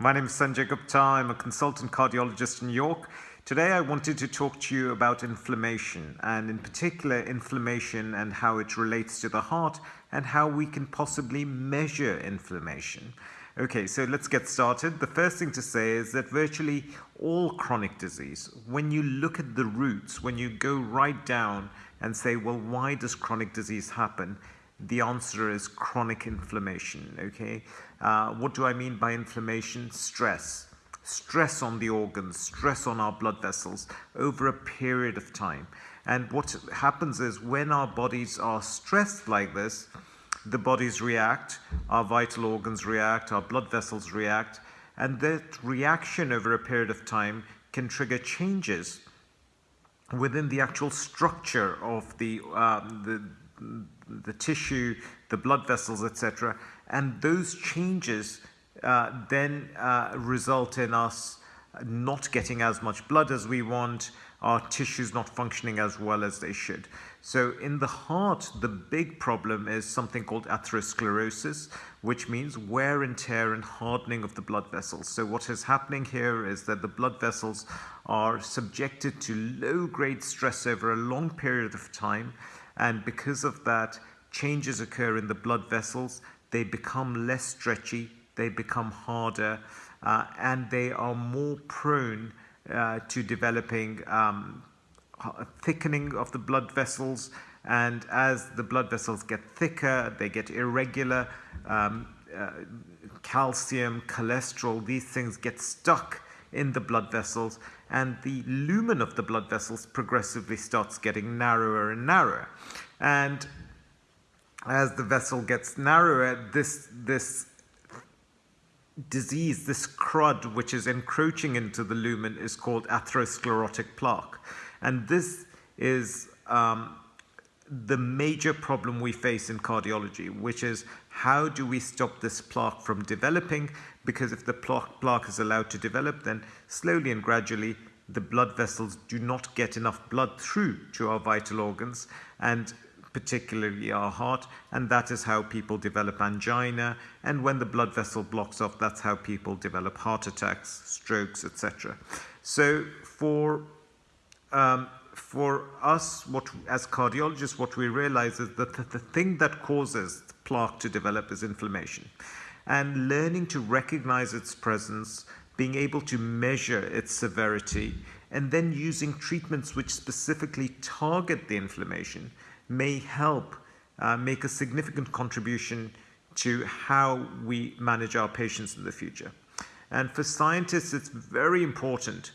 My name is Sanjay Gupta. I'm a consultant cardiologist in York. Today I wanted to talk to you about inflammation and in particular inflammation and how it relates to the heart and how we can possibly measure inflammation. Okay, so let's get started. The first thing to say is that virtually all chronic disease, when you look at the roots, when you go right down and say, well, why does chronic disease happen? The answer is chronic inflammation, okay? Uh, what do I mean by inflammation? Stress. Stress on the organs, stress on our blood vessels over a period of time. And what happens is when our bodies are stressed like this, the bodies react, our vital organs react, our blood vessels react, and that reaction over a period of time can trigger changes within the actual structure of the, um, the, the tissue, the blood vessels, etc. And those changes uh, then uh, result in us not getting as much blood as we want, our tissues not functioning as well as they should. So in the heart, the big problem is something called atherosclerosis, which means wear and tear and hardening of the blood vessels. So what is happening here is that the blood vessels are subjected to low-grade stress over a long period of time, and because of that, changes occur in the blood vessels. They become less stretchy, they become harder, uh, and they are more prone uh, to developing um, thickening of the blood vessels. And as the blood vessels get thicker, they get irregular, um, uh, calcium, cholesterol, these things get stuck in the blood vessels and the lumen of the blood vessels progressively starts getting narrower and narrower. And as the vessel gets narrower, this, this disease, this crud which is encroaching into the lumen is called atherosclerotic plaque. And this is um, the major problem we face in cardiology, which is how do we stop this plaque from developing? Because if the plaque, is allowed to develop, then slowly and gradually the blood vessels do not get enough blood through to our vital organs and particularly our heart, and that is how people develop angina. And when the blood vessel blocks off, that's how people develop heart attacks, strokes, etc. So for um, for us, what as cardiologists, what we realize is that the, the thing that causes plaque to develop is inflammation. And learning to recognize its presence, being able to measure its severity, and then using treatments which specifically target the inflammation may help uh, make a significant contribution to how we manage our patients in the future. And for scientists, it's very important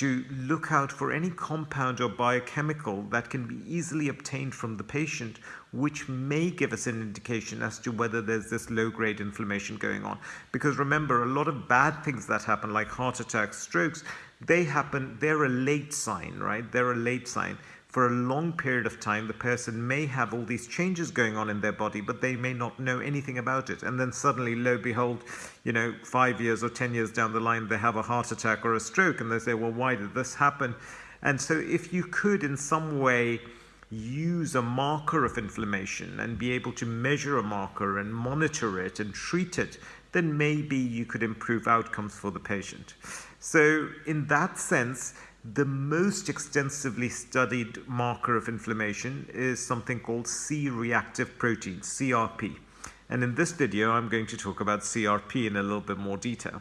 to look out for any compound or biochemical that can be easily obtained from the patient, which may give us an indication as to whether there's this low-grade inflammation going on. Because remember, a lot of bad things that happen, like heart attacks, strokes, they happen, they're a late sign, right? They're a late sign for a long period of time, the person may have all these changes going on in their body, but they may not know anything about it. And then suddenly, lo behold, you know, five years or 10 years down the line, they have a heart attack or a stroke, and they say, well, why did this happen? And so if you could in some way use a marker of inflammation and be able to measure a marker and monitor it and treat it, then maybe you could improve outcomes for the patient. So in that sense, the most extensively studied marker of inflammation is something called C-reactive protein, CRP. And in this video, I'm going to talk about CRP in a little bit more detail.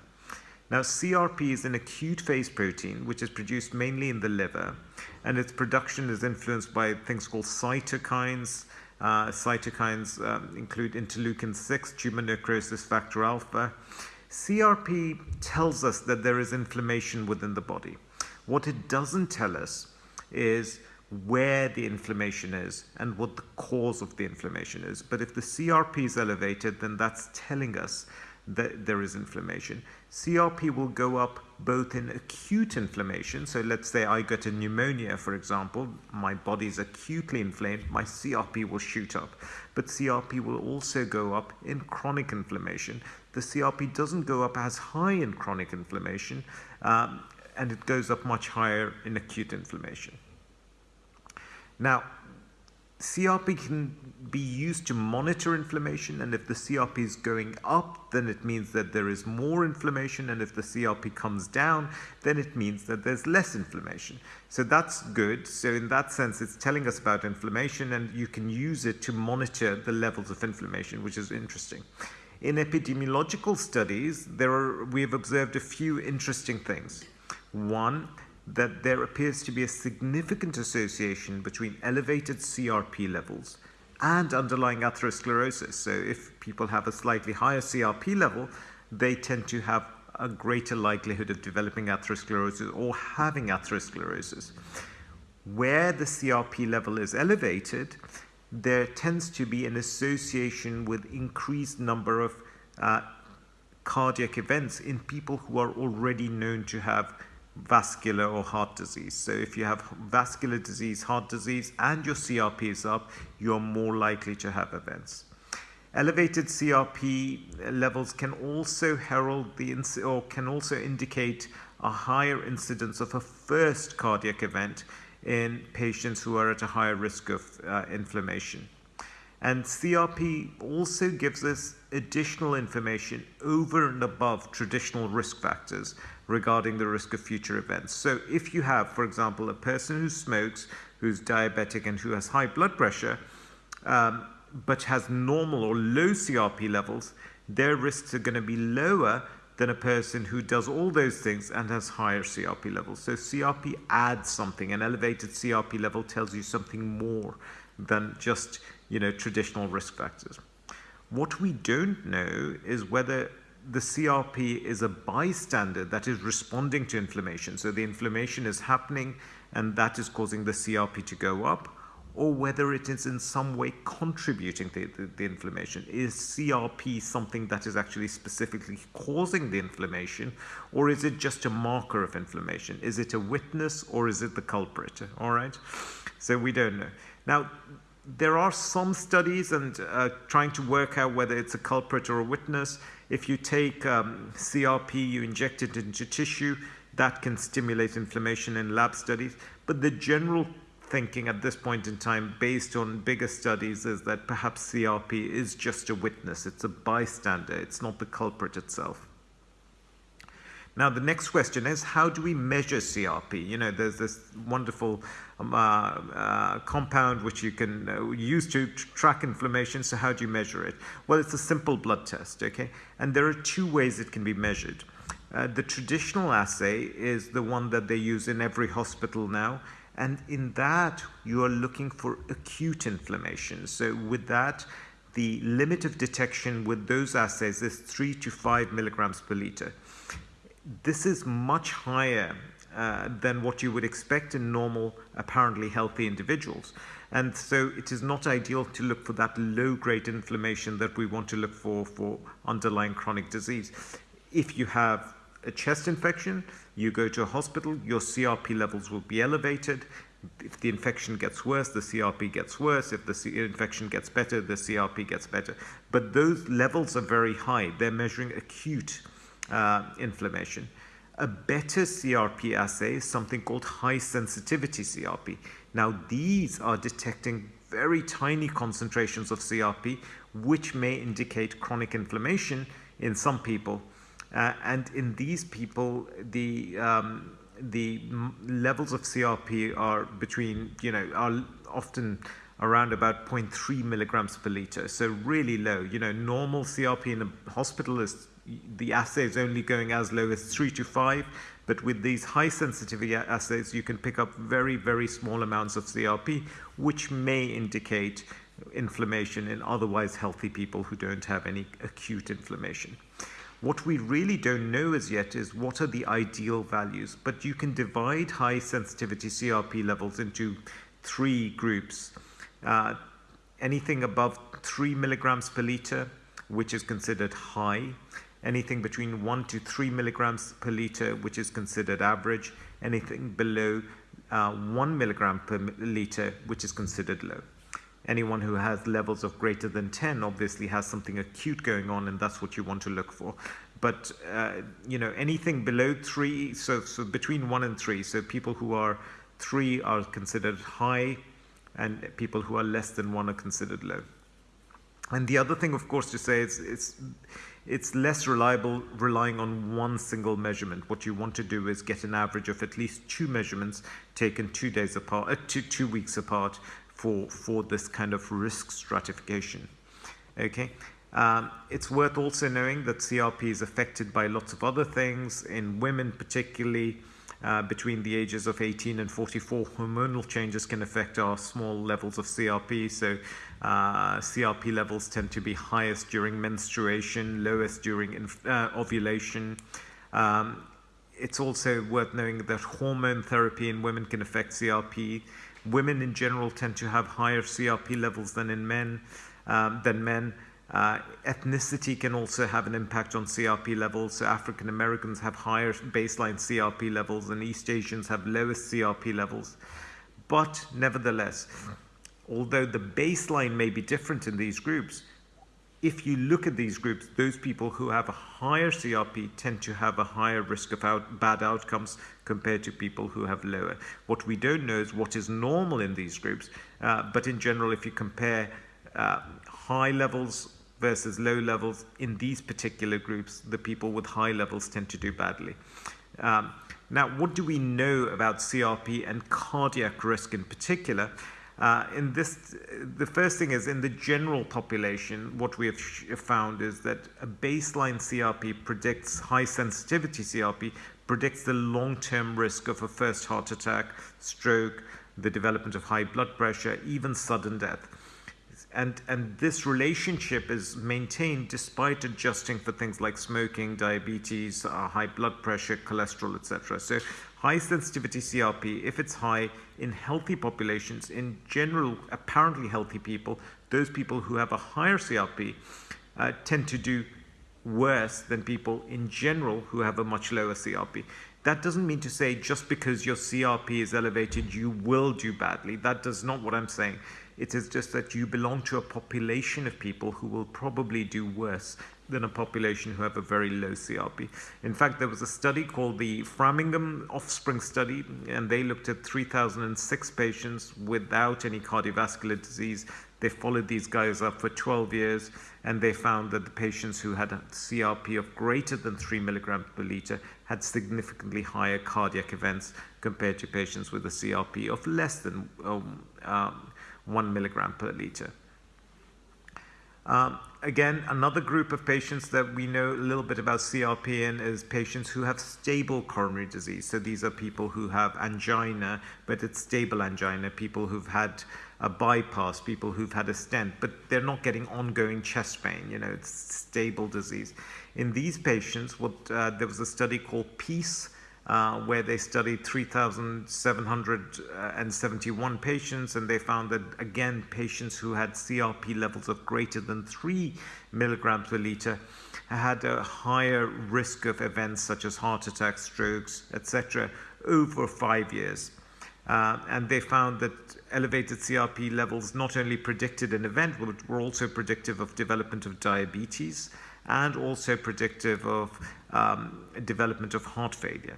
Now, CRP is an acute phase protein which is produced mainly in the liver, and its production is influenced by things called cytokines. Uh, cytokines um, include interleukin-6, tumor necrosis factor alpha. CRP tells us that there is inflammation within the body. What it doesn't tell us is where the inflammation is and what the cause of the inflammation is. But if the CRP is elevated, then that's telling us that there is inflammation. CRP will go up both in acute inflammation, so let's say I get a pneumonia, for example, my body is acutely inflamed, my CRP will shoot up. But CRP will also go up in chronic inflammation. The CRP doesn't go up as high in chronic inflammation, um, and it goes up much higher in acute inflammation. Now, CRP can be used to monitor inflammation, and if the CRP is going up, then it means that there is more inflammation, and if the CRP comes down, then it means that there's less inflammation. So that's good. So in that sense, it's telling us about inflammation, and you can use it to monitor the levels of inflammation, which is interesting. In epidemiological studies, there are, we have observed a few interesting things. One, that there appears to be a significant association between elevated CRP levels and underlying atherosclerosis. So if people have a slightly higher CRP level, they tend to have a greater likelihood of developing atherosclerosis or having atherosclerosis. Where the CRP level is elevated, there tends to be an association with increased number of uh, cardiac events in people who are already known to have vascular or heart disease. So if you have vascular disease, heart disease, and your CRP is up, you're more likely to have events. Elevated CRP levels can also herald the or can also indicate a higher incidence of a first cardiac event in patients who are at a higher risk of uh, inflammation. And CRP also gives us additional information over and above traditional risk factors regarding the risk of future events. So if you have, for example, a person who smokes, who's diabetic and who has high blood pressure, um, but has normal or low CRP levels, their risks are going to be lower than a person who does all those things and has higher CRP levels. So CRP adds something. An elevated CRP level tells you something more than just you know traditional risk factors. What we don't know is whether the CRP is a bystander that is responding to inflammation. So the inflammation is happening and that is causing the CRP to go up, or whether it is in some way contributing to the, the, inflammation. Is CRP something that is actually specifically causing the inflammation, or is it just a marker of inflammation? Is it a witness, or is it the culprit? All right? So we don't know. Now, there are some studies and uh, trying to work out whether it's a culprit or a witness. If you take um, CRP, you inject it into tissue, that can stimulate inflammation in lab studies. But the general thinking at this point in time, based on bigger studies, is that perhaps CRP is just a witness. It's a bystander. It's not the culprit itself. Now, the next question is how do we measure CRP? You know, there's this wonderful um, uh, uh, compound which you can uh, use to track inflammation. So, how do you measure it? Well, it's a simple blood test, okay? And there are two ways it can be measured. Uh, the traditional assay is the one that they use in every hospital now. And in that, you are looking for acute inflammation. So, with that, the limit of detection with those assays is 3 to 5 milligrams per liter this is much higher uh, than what you would expect in normal, apparently healthy individuals. And so it is not ideal to look for that low grade inflammation that we want to look for for underlying chronic disease. If you have a chest infection, you go to a hospital, your CRP levels will be elevated. If the infection gets worse, the CRP gets worse. If the C infection gets better, the CRP gets better. But those levels are very high. They're measuring acute uh, inflammation. A better CRP assay is something called high sensitivity CRP. Now, these are detecting very tiny concentrations of CRP, which may indicate chronic inflammation in some people. Uh, and in these people, the um, the levels of CRP are between, you know, are often around about 0.3 milligrams per liter. So really low. You know, normal CRP in a hospital is the assay is only going as low as three to five, but with these high sensitivity assays, you can pick up very, very small amounts of CRP, which may indicate inflammation in otherwise healthy people who don't have any acute inflammation. What we really don't know as yet is what are the ideal values, but you can divide high sensitivity CRP levels into three groups. Uh, anything above 3 milligrams per liter, which is considered high anything between 1 to 3 milligrams per liter, which is considered average, anything below uh, 1 milligram per liter, which is considered low. Anyone who has levels of greater than 10 obviously has something acute going on, and that's what you want to look for. But uh, you know anything below three, so so between one and three, so people who are three are considered high, and people who are less than 1 are considered low. And the other thing, of course, to say is it's, it's less reliable relying on one single measurement. What you want to do is get an average of at least two measurements taken two days apart, uh, two, two weeks apart for, for this kind of risk stratification. Okay. Um, it's worth also knowing that CRP is affected by lots of other things, in women particularly, uh, between the ages of 18 and 44, hormonal changes can affect our small levels of CRP. So uh, CRP levels tend to be highest during menstruation, lowest during uh, ovulation. Um, it's also worth knowing that hormone therapy in women can affect CRP. Women in general tend to have higher CRP levels than in men, um, than men. Uh, ethnicity can also have an impact on CRP levels. So African Americans have higher baseline CRP levels and East Asians have lowest CRP levels. But nevertheless, although the baseline may be different in these groups, if you look at these groups, those people who have a higher CRP tend to have a higher risk of out, bad outcomes compared to people who have lower. What we don't know is what is normal in these groups, uh, but in general, if you compare uh, high levels versus low levels in these particular groups, the people with high levels tend to do badly. Um, now, what do we know about CRP and cardiac risk in particular? Uh, in this, the first thing is in the general population, what we have found is that a baseline CRP predicts high sensitivity CRP predicts the long-term risk of a first heart attack, stroke, the development of high blood pressure, even sudden death and, and this relationship is maintained despite adjusting for things like smoking, diabetes, uh, high blood pressure, cholesterol, etc. So high sensitivity CRP, if it's high in healthy populations, in general, apparently healthy people, those people who have a higher CRP uh, tend to do worse than people in general who have a much lower CRP. That doesn't mean to say just because your CRP is elevated, you will do badly. That does not what I'm saying. It is just that you belong to a population of people who will probably do worse than a population who have a very low CRP. In fact, there was a study called the Framingham Offspring Study, and they looked at 3,006 patients without any cardiovascular disease. They followed these guys up for 12 years, and they found that the patients who had a CRP of greater than 3 milligrams per liter had significantly higher cardiac events compared to patients with a CRP of less than um, um, 1 milligram per liter. Um, again, another group of patients that we know a little bit about CRP in is patients who have stable coronary disease. So these are people who have angina, but it's stable angina, people who've had a bypass, people who've had a stent, but they're not getting ongoing chest pain, you know, it's stable disease. In these patients, what uh, there was a study called PEACE, uh, where they studied 3,771 patients, and they found that, again, patients who had CRP levels of greater than 3 milligrams per liter had a higher risk of events such as heart attacks, strokes, etc., over five years. Uh, and they found that elevated CRP levels not only predicted an event, but were also predictive of development of diabetes and also predictive of um, development of heart failure.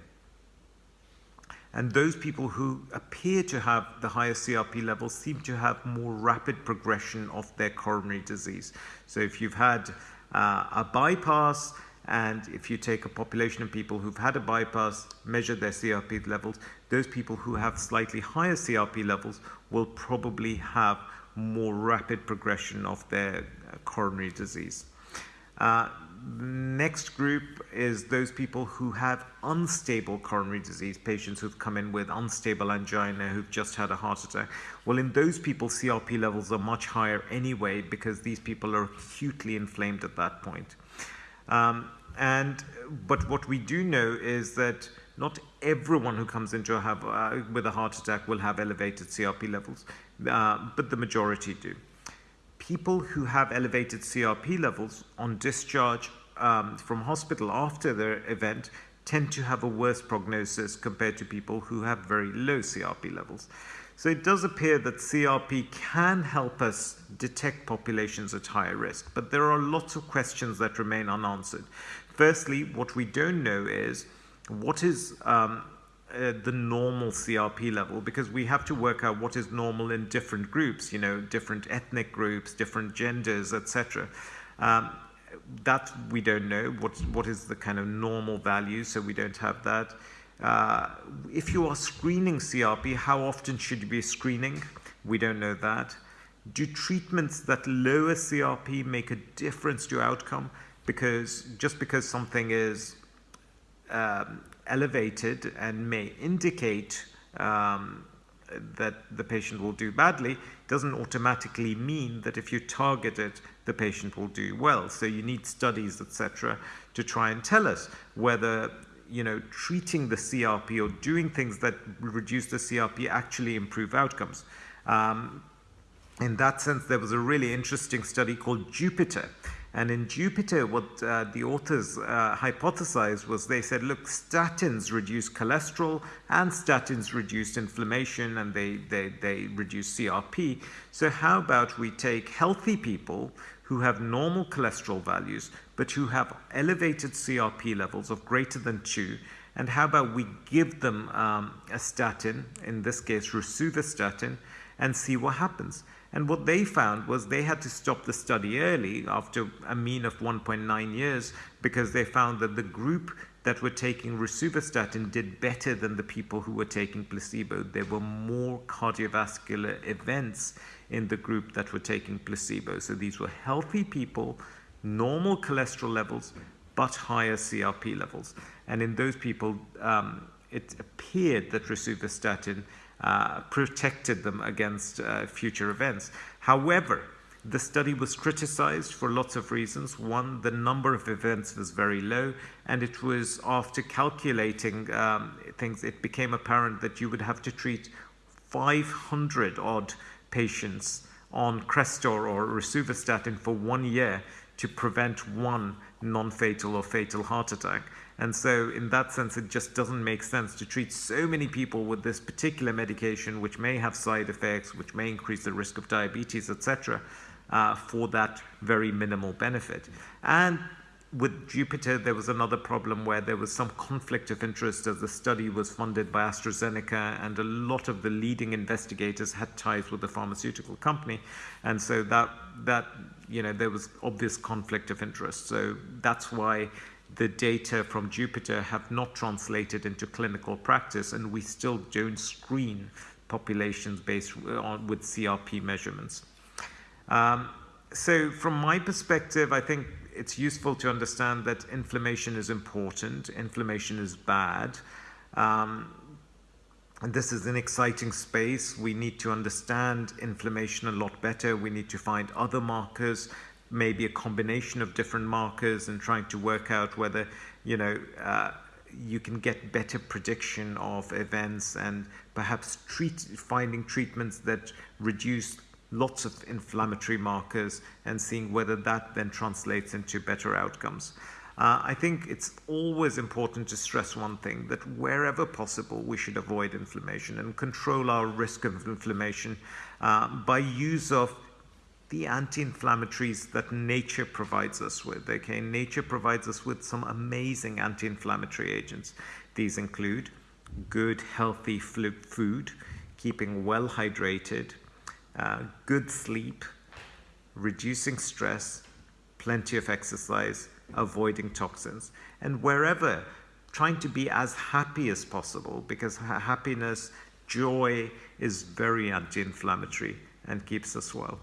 And those people who appear to have the higher CRP levels seem to have more rapid progression of their coronary disease. So if you've had uh, a bypass, and if you take a population of people who've had a bypass, measure their CRP levels, those people who have slightly higher CRP levels will probably have more rapid progression of their uh, coronary disease. Uh, next group is those people who have unstable coronary disease, patients who've come in with unstable angina, who've just had a heart attack. Well, in those people, CRP levels are much higher anyway because these people are acutely inflamed at that point. Um, and but what we do know is that not everyone who comes into a have, uh, with a heart attack will have elevated CRP levels, uh, but the majority do people who have elevated CRP levels on discharge um, from hospital after their event tend to have a worse prognosis compared to people who have very low CRP levels. So it does appear that CRP can help us detect populations at higher risk, but there are lots of questions that remain unanswered. Firstly, what we don't know is what is um, uh, the normal CRP level because we have to work out what is normal in different groups, you know, different ethnic groups, different genders, etc. Um, that we don't know what what is the kind of normal value, so we don't have that. Uh, if you are screening CRP, how often should you be screening? We don't know that. Do treatments that lower CRP make a difference to outcome? Because just because something is um, elevated and may indicate um, that the patient will do badly doesn't automatically mean that if you target it, the patient will do well. So you need studies, etc., to try and tell us whether you know treating the CRP or doing things that reduce the CRP actually improve outcomes. Um, in that sense, there was a really interesting study called Jupiter, and in Jupiter, what uh, the authors uh, hypothesized was they said, look, statins reduce cholesterol and statins reduce inflammation and they, they, they reduce CRP. So how about we take healthy people who have normal cholesterol values, but who have elevated CRP levels of greater than 2, and how about we give them um, a statin, in this case rosuvastatin, and see what happens. And what they found was they had to stop the study early after a mean of 1.9 years because they found that the group that were taking rosuvastatin did better than the people who were taking placebo. There were more cardiovascular events in the group that were taking placebo. So these were healthy people, normal cholesterol levels, but higher CRP levels. And in those people, um, it appeared that rosuvastatin uh, protected them against uh, future events. However, the study was criticized for lots of reasons. One, the number of events was very low, and it was after calculating um, things, it became apparent that you would have to treat 500 odd patients on Crestor or rosuvastatin for one year to prevent one non-fatal or fatal heart attack. And so in that sense, it just doesn't make sense to treat so many people with this particular medication, which may have side effects, which may increase the risk of diabetes, etc., uh, for that very minimal benefit. And with Jupiter, there was another problem where there was some conflict of interest as the study was funded by AstraZeneca, and a lot of the leading investigators had ties with the pharmaceutical company, and so that that you know there was obvious conflict of interest. So that's why the data from Jupiter have not translated into clinical practice, and we still don't screen populations based on with CRP measurements. Um, so from my perspective, I think it's useful to understand that inflammation is important, inflammation is bad. Um, and this is an exciting space. We need to understand inflammation a lot better. We need to find other markers maybe a combination of different markers and trying to work out whether, you know, uh, you can get better prediction of events and perhaps treat, finding treatments that reduce lots of inflammatory markers and seeing whether that then translates into better outcomes. Uh, I think it's always important to stress one thing, that wherever possible, we should avoid inflammation and control our risk of inflammation uh, by use of the anti-inflammatories that nature provides us with. Okay, nature provides us with some amazing anti-inflammatory agents. These include good, healthy food, keeping well hydrated, uh, good sleep, reducing stress, plenty of exercise, avoiding toxins, and wherever trying to be as happy as possible because happiness, joy is very anti-inflammatory and keeps us well.